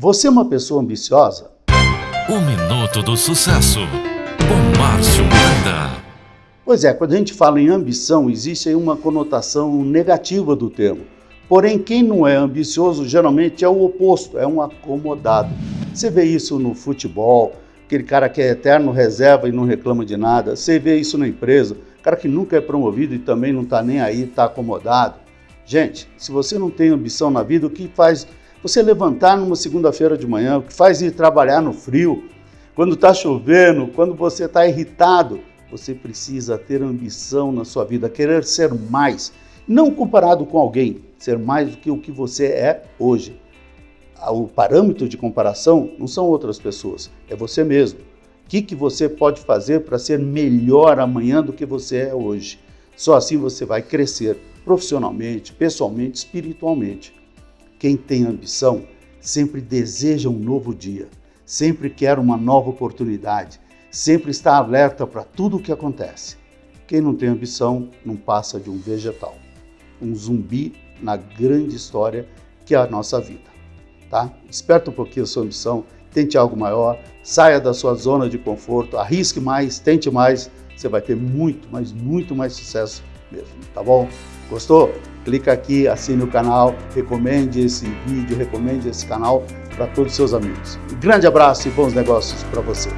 Você é uma pessoa ambiciosa? O Minuto do Sucesso, com Márcio Miranda. Pois é, quando a gente fala em ambição, existe aí uma conotação negativa do termo. Porém, quem não é ambicioso geralmente é o oposto, é um acomodado. Você vê isso no futebol, aquele cara que é eterno reserva e não reclama de nada. Você vê isso na empresa, cara que nunca é promovido e também não está nem aí, está acomodado. Gente, se você não tem ambição na vida, o que faz você levantar numa segunda-feira de manhã, o que faz ir trabalhar no frio, quando está chovendo, quando você está irritado, você precisa ter ambição na sua vida, querer ser mais, não comparado com alguém, ser mais do que o que você é hoje. O parâmetro de comparação não são outras pessoas, é você mesmo. O que, que você pode fazer para ser melhor amanhã do que você é hoje? Só assim você vai crescer profissionalmente, pessoalmente, espiritualmente. Quem tem ambição sempre deseja um novo dia, sempre quer uma nova oportunidade, sempre está alerta para tudo o que acontece. Quem não tem ambição não passa de um vegetal, um zumbi na grande história que é a nossa vida. Tá? Desperta um pouquinho a sua ambição, tente algo maior, saia da sua zona de conforto, arrisque mais, tente mais, você vai ter muito, mas muito mais sucesso mesmo, tá bom? Gostou? Clica aqui, assine o canal, recomende esse vídeo, recomende esse canal para todos os seus amigos. Um grande abraço e bons negócios para você.